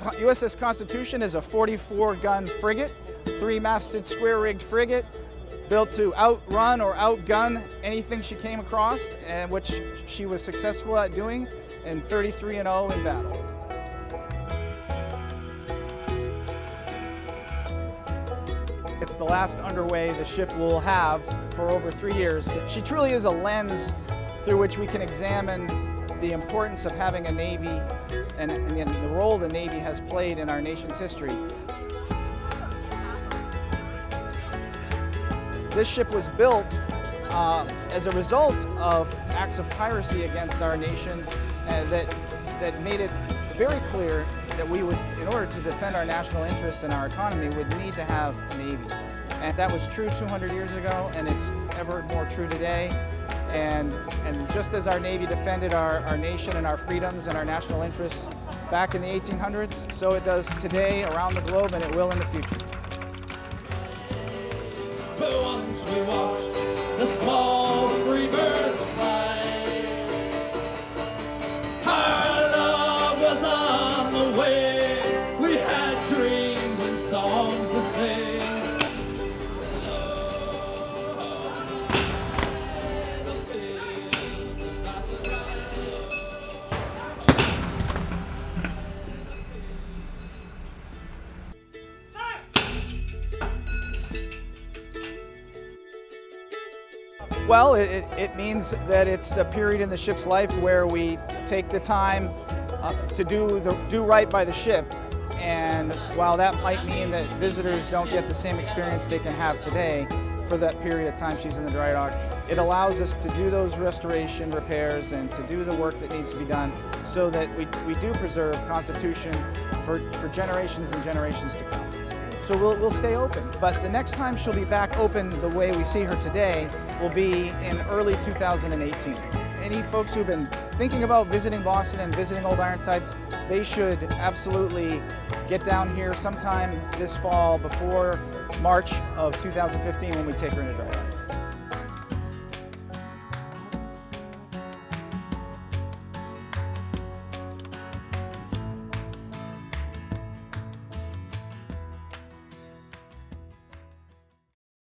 USS Constitution is a 44-gun frigate, three-masted square-rigged frigate built to outrun or outgun anything she came across, and which she was successful at doing, and 33 and 0 in battle. It's the last underway the ship will have for over three years. She truly is a lens through which we can examine the importance of having a Navy and, and the role the Navy has played in our nation's history. This ship was built uh, as a result of acts of piracy against our nation uh, that, that made it very clear that we would, in order to defend our national interests and our economy, would need to have a Navy. And that was true 200 years ago, and it's ever more true today. And, and just as our Navy defended our, our nation and our freedoms and our national interests back in the 1800s, so it does today around the globe, and it will in the future. Well, it, it means that it's a period in the ship's life where we take the time uh, to do, the, do right by the ship. And while that might mean that visitors don't get the same experience they can have today for that period of time she's in the dry dock, it allows us to do those restoration repairs and to do the work that needs to be done so that we, we do preserve Constitution for, for generations and generations to come. So we'll, we'll stay open. But the next time she'll be back open the way we see her today will be in early 2018. Any folks who've been thinking about visiting Boston and visiting Old Ironsides, they should absolutely get down here sometime this fall before March of 2015 when we take her into dry.